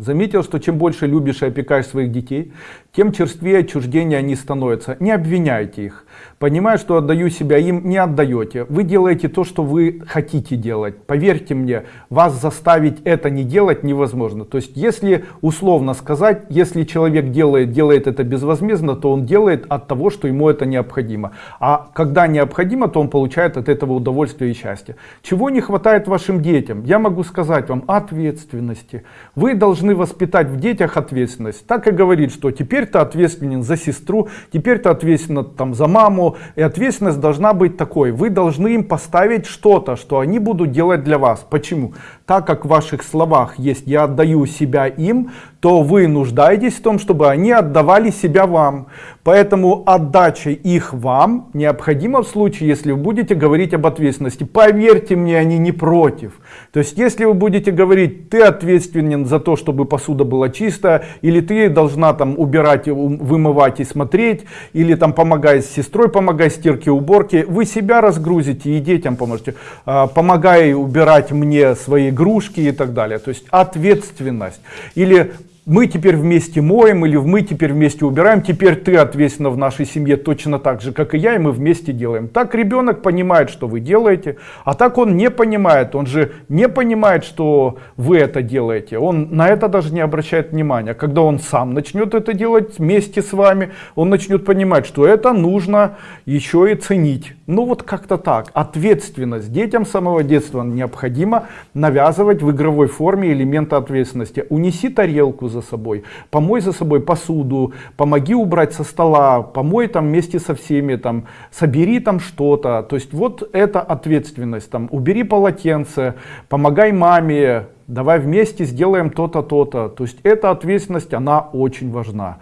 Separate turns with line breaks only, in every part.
Заметил, что чем больше любишь и опекаешь своих детей, тем черствее отчуждения они становятся. Не обвиняйте их. Понимаю, что отдаю себя им, не отдаете. Вы делаете то, что вы хотите делать. Поверьте мне, вас заставить это не делать невозможно. То есть, если условно сказать, если человек делает, делает это безвозмездно, то он делает от того, что ему это необходимо. А когда необходимо, то он получает от этого удовольствие и счастье. Чего не хватает вашим детям? Я могу сказать вам ответственности. Вы должны воспитать в детях ответственность. Так и говорит, что теперь ты ответственен за сестру, теперь ты ответственен там, за маму. И ответственность должна быть такой. Вы должны им поставить что-то, что они будут делать для вас. Почему? Так как в ваших словах есть «я отдаю себя им», то вы нуждаетесь в том, чтобы они отдавали себя вам. Поэтому отдача их вам необходима в случае, если вы будете говорить об ответственности. Поверьте мне, они не против. То есть, если вы будете говорить, ты ответственен за то, чтобы посуда была чистая, или ты должна там убирать, вымывать и смотреть, или там помогай с сестрой, помогай стирке, уборке, вы себя разгрузите и детям поможете. А, помогай убирать мне свои игрушки и так далее. То есть, ответственность. Или мы теперь вместе моем или мы теперь вместе убираем, теперь ты ответственна в нашей семье точно так же, как и я, и мы вместе делаем. Так ребенок понимает, что вы делаете, а так он не понимает, он же не понимает, что вы это делаете, он на это даже не обращает внимания. Когда он сам начнет это делать вместе с вами, он начнет понимать, что это нужно еще и ценить. Ну вот как-то так. Ответственность детям самого детства необходимо навязывать в игровой форме элементы ответственности. Унеси тарелку за за собой, помой за собой посуду, помоги убрать со стола, помой там вместе со всеми, там, собери там что-то. То есть вот это ответственность, там, убери полотенце, помогай маме, давай вместе сделаем то-то, то-то. То есть эта ответственность, она очень важна.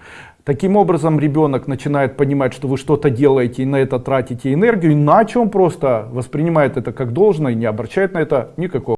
Таким образом ребенок начинает понимать, что вы что-то делаете и на это тратите энергию, иначе он просто воспринимает это как должное и не обращает на это никакого